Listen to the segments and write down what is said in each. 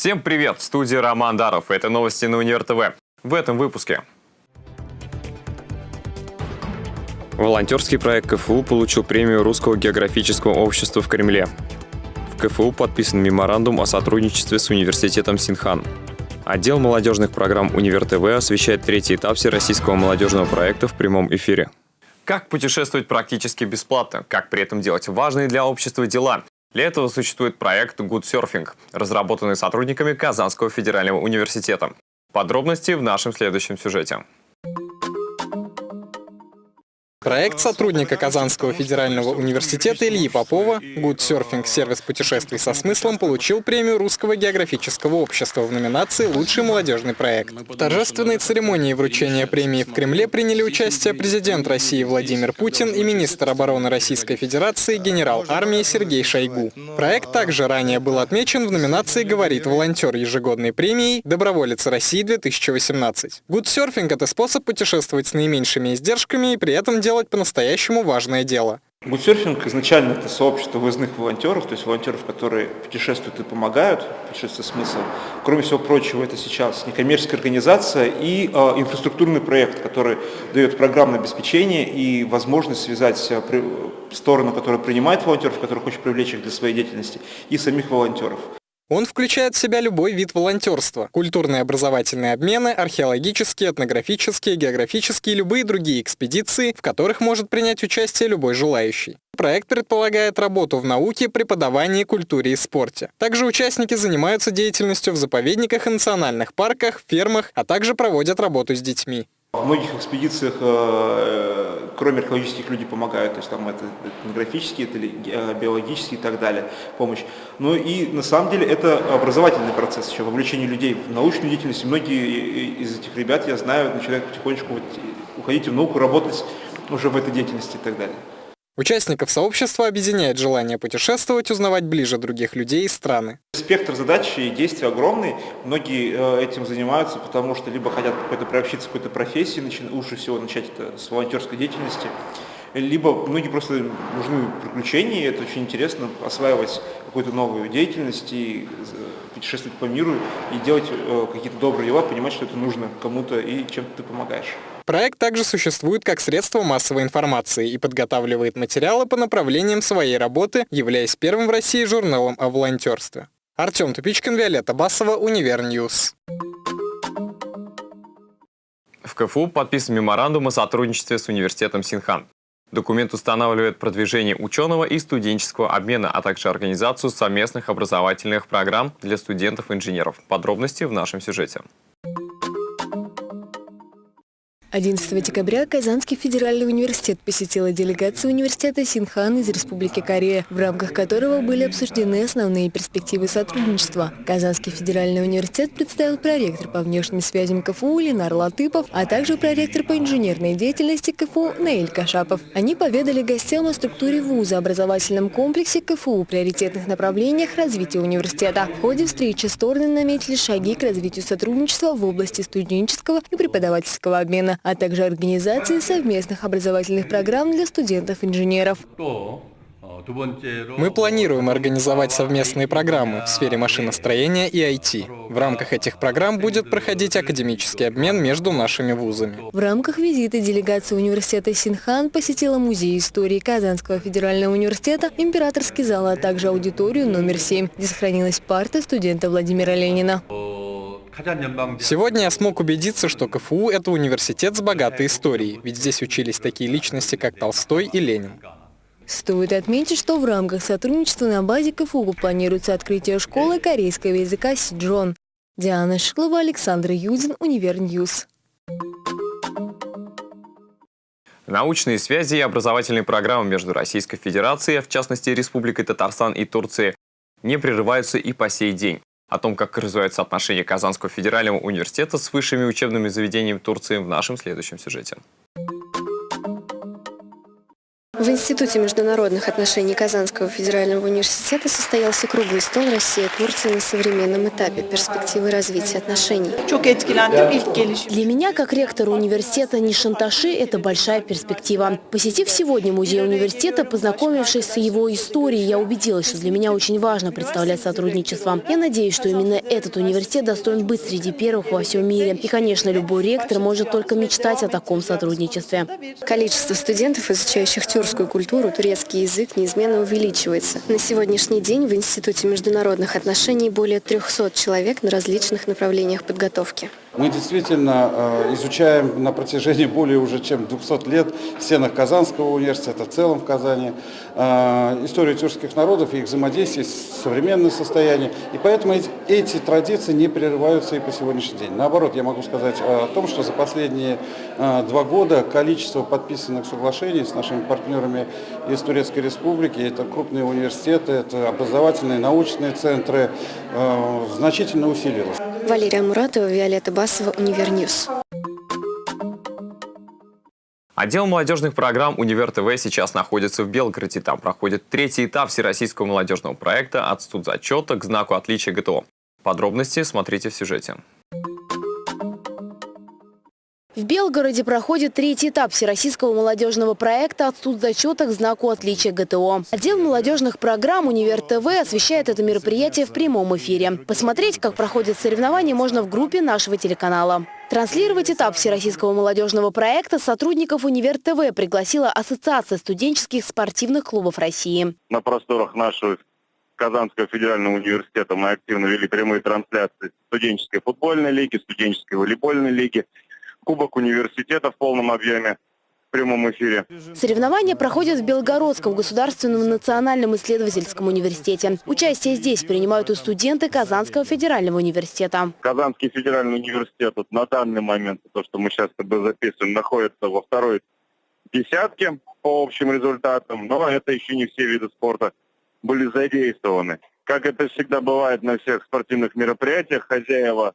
Всем привет! В студии Роман Даров. Это новости на Универ ТВ. В этом выпуске. Волонтерский проект КФУ получил премию Русского географического общества в Кремле. В КФУ подписан меморандум о сотрудничестве с университетом Синхан. Отдел молодежных программ Универ ТВ освещает третий этап всероссийского молодежного проекта в прямом эфире. Как путешествовать практически бесплатно? Как при этом делать важные для общества дела? Для этого существует проект Good Surfing, разработанный сотрудниками Казанского федерального университета. Подробности в нашем следующем сюжете. Проект сотрудника Казанского федерального университета Ильи Попова «Good Surfing. Сервис путешествий со смыслом» получил премию Русского географического общества в номинации «Лучший молодежный проект». В торжественной церемонии вручения премии в Кремле приняли участие президент России Владимир Путин и министр обороны Российской Федерации генерал армии Сергей Шойгу. Проект также ранее был отмечен в номинации «Говорит волонтер» ежегодной премией «Доброволец России-2018». Good Surfing – это способ путешествовать с наименьшими издержками и при этом делать делать по-настоящему важное дело. Гудсерфинг изначально это сообщество выездных волонтеров, то есть волонтеров, которые путешествуют и помогают, путешествие смысл. Кроме всего прочего, это сейчас некоммерческая организация и э, инфраструктурный проект, который дает программное обеспечение и возможность связать э, при, сторону, которая принимает волонтеров, которая хочет привлечь их для своей деятельности, и самих волонтеров. Он включает в себя любой вид волонтерства – культурные образовательные обмены, археологические, этнографические, географические и любые другие экспедиции, в которых может принять участие любой желающий. Проект предполагает работу в науке, преподавании, культуре и спорте. Также участники занимаются деятельностью в заповедниках и национальных парках, фермах, а также проводят работу с детьми. В многих экспедициях, э, кроме археологических, люди помогают, то есть там это этнографические, это э, биологические и так далее, помощь. Но и на самом деле это образовательный процесс, еще вовлечение людей в научную деятельность. многие из этих ребят, я знаю, начинают потихонечку уходить в науку, работать уже в этой деятельности и так далее. Участников сообщества объединяет желание путешествовать, узнавать ближе других людей и страны. Спектр задач и действий огромный. Многие э, этим занимаются, потому что либо хотят какой-то приобщиться к какой-то профессии, лучше всего начать это с волонтерской деятельности, либо многие просто нужны приключения, это очень интересно, осваивать какую-то новую деятельность и э, путешествовать по миру и делать э, какие-то добрые дела, понимать, что это нужно кому-то и чем ты помогаешь. Проект также существует как средство массовой информации и подготавливает материалы по направлениям своей работы, являясь первым в России журналом о волонтерстве. Артем Тупичкин, Виолетта Басова, Univer News. В КФУ подписан меморандум о сотрудничестве с университетом Синхан. Документ устанавливает продвижение ученого и студенческого обмена, а также организацию совместных образовательных программ для студентов-инженеров. Подробности в нашем сюжете. 11 декабря Казанский федеральный университет посетила делегация университета Синхан из Республики Корея, в рамках которого были обсуждены основные перспективы сотрудничества. Казанский федеральный университет представил проректор по внешним связям КФУ Ленар Латыпов, а также проректор по инженерной деятельности КФУ Наиль Кашапов. Они поведали гостям о структуре вуза, образовательном комплексе КФУ, приоритетных направлениях развития университета. В ходе встречи стороны наметили шаги к развитию сотрудничества в области студенческого и преподавательского обмена а также организации совместных образовательных программ для студентов-инженеров. Мы планируем организовать совместные программы в сфере машиностроения и IT. В рамках этих программ будет проходить академический обмен между нашими вузами. В рамках визита делегация университета Синхан посетила Музей истории Казанского федерального университета, императорский зал, а также аудиторию номер 7, где сохранилась парта студента Владимира Ленина. Сегодня я смог убедиться, что КФУ – это университет с богатой историей, ведь здесь учились такие личности, как Толстой и Ленин. Стоит отметить, что в рамках сотрудничества на базе КФУ планируется открытие школы корейского языка Сиджон. Диана Шиклова, Александр Юдин, Univer News. Научные связи и образовательные программы между Российской Федерацией, в частности Республикой Татарстан и Турцией, не прерываются и по сей день. О том, как развиваются отношения Казанского федерального университета с высшими учебными заведениями Турции в нашем следующем сюжете. Институте международных отношений Казанского федерального университета состоялся круглый стол «Россия-Турция на современном этапе. Перспективы развития отношений». Для меня, как ректора университета, не шанташи – это большая перспектива. Посетив сегодня музей университета, познакомившись с его историей, я убедилась, что для меня очень важно представлять сотрудничество. Я надеюсь, что именно этот университет достоин быть среди первых во всем мире. И, конечно, любой ректор может только мечтать о таком сотрудничестве. Количество студентов, изучающих тюркскую турецкую культуру, турецкий язык неизменно увеличивается. На сегодняшний день в Институте международных отношений более 300 человек на различных направлениях подготовки. Мы действительно э, изучаем на протяжении более уже чем 200 лет в стенах Казанского университета, в целом в Казани, э, историю тюркских народов и их взаимодействие с современным состоянием. И поэтому эти, традиции не прерываются и по сегодняшний день. Наоборот, я могу сказать о том, что за последние э, два года количество подписанных соглашений с нашими партнерами из Турецкой Республики, это крупные университеты, это образовательные, научные центры, значительно усилилось. Валерия Муратова, Виолетта Басова, Univer News. Отдел молодежных программ «Универ ТВ» сейчас находится в Белгороде. Там проходит третий этап всероссийского молодежного проекта «От студзачета к знаку отличия ГТО». Подробности смотрите в сюжете. В Белгороде проходит третий этап всероссийского молодежного проекта «От зачета к знаку отличия ГТО». Отдел молодежных программ «Универ ТВ» освещает это мероприятие в прямом эфире. Посмотреть, как проходят соревнования, можно в группе нашего телеканала. Транслировать этап всероссийского молодежного проекта сотрудников «Универ ТВ» пригласила Ассоциация студенческих спортивных клубов России. На просторах нашего Казанского федерального университета мы активно вели прямые трансляции студенческой футбольной лиги, студенческой волейбольной лиги – Кубок университета в полном объеме в прямом эфире. Соревнования проходят в Белгородском государственном национальном исследовательском университете. Участие здесь принимают и студенты Казанского федерального университета. Казанский федеральный университет вот на данный момент, то, что мы сейчас записываем, находится во второй десятке по общим результатам, но это еще не все виды спорта были задействованы. Как это всегда бывает на всех спортивных мероприятиях, хозяева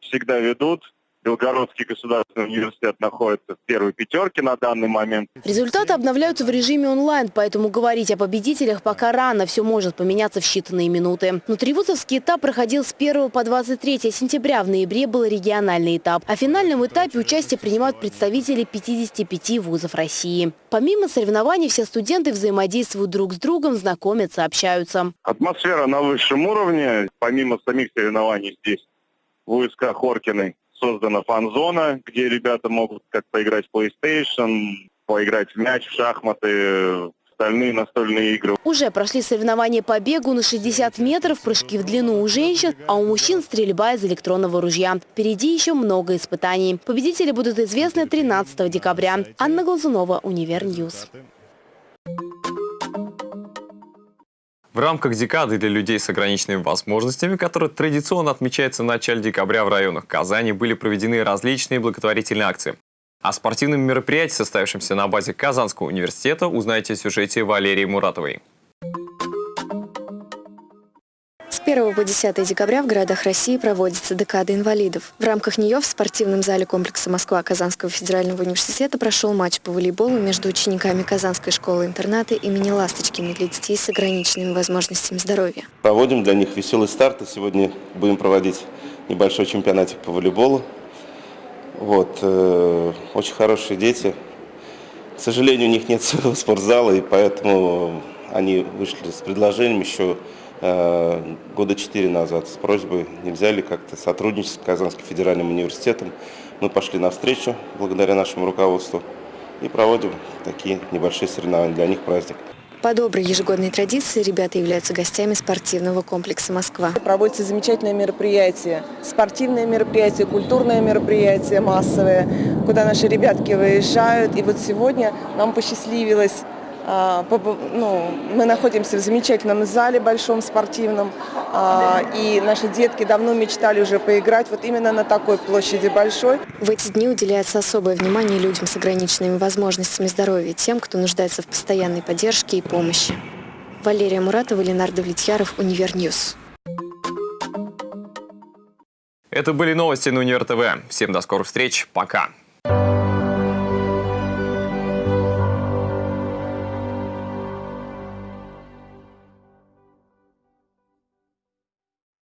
всегда ведут, Белгородский государственный университет находится в первой пятерке на данный момент. Результаты обновляются в режиме онлайн, поэтому говорить о победителях пока рано. Все может поменяться в считанные минуты. Внутривузовский этап проходил с 1 по 23 сентября. В ноябре был региональный этап. А в финальном этапе участие принимают представители 55 вузов России. Помимо соревнований, все студенты взаимодействуют друг с другом, знакомятся, общаются. Атмосфера на высшем уровне. Помимо самих соревнований здесь в УСК Хоркиной создана фан-зона, где ребята могут как поиграть в PlayStation, поиграть в мяч, в шахматы, остальные настольные игры. Уже прошли соревнования по бегу на 60 метров, прыжки в длину у женщин, а у мужчин стрельба из электронного ружья. Впереди еще много испытаний. Победители будут известны 13 декабря. Анна Глазунова, Univer News. В рамках декады для людей с ограниченными возможностями, которая традиционно отмечается в начале декабря в районах Казани, были проведены различные благотворительные акции. О спортивном мероприятии, состоявшемся на базе Казанского университета, узнаете в сюжете Валерии Муратовой. 1 по 10 декабря в городах России проводится декада инвалидов. В рамках нее в спортивном зале комплекса Москва Казанского федерального университета прошел матч по волейболу между учениками Казанской школы-интерната имени Ласточкина для детей с ограниченными возможностями здоровья. Проводим для них веселый старт. И сегодня будем проводить небольшой чемпионатик по волейболу. Вот, э, очень хорошие дети. К сожалению, у них нет своего спортзала, и поэтому они вышли с предложением еще года четыре назад с просьбой, нельзя ли как-то сотрудничать с Казанским федеральным университетом. Мы пошли навстречу благодаря нашему руководству и проводим такие небольшие соревнования. Для них праздник. По доброй ежегодной традиции ребята являются гостями спортивного комплекса «Москва». Проводится замечательное мероприятие, спортивное мероприятие, культурное мероприятие массовое, куда наши ребятки выезжают. И вот сегодня нам посчастливилось ну, мы находимся в замечательном зале большом спортивном, а, и наши детки давно мечтали уже поиграть вот именно на такой площади большой. В эти дни уделяется особое внимание людям с ограниченными возможностями здоровья, тем, кто нуждается в постоянной поддержке и помощи. Валерия Муратова, Ленар Давлетьяров, Univer News. Это были новости на Универ ТВ. Всем до скорых встреч. Пока.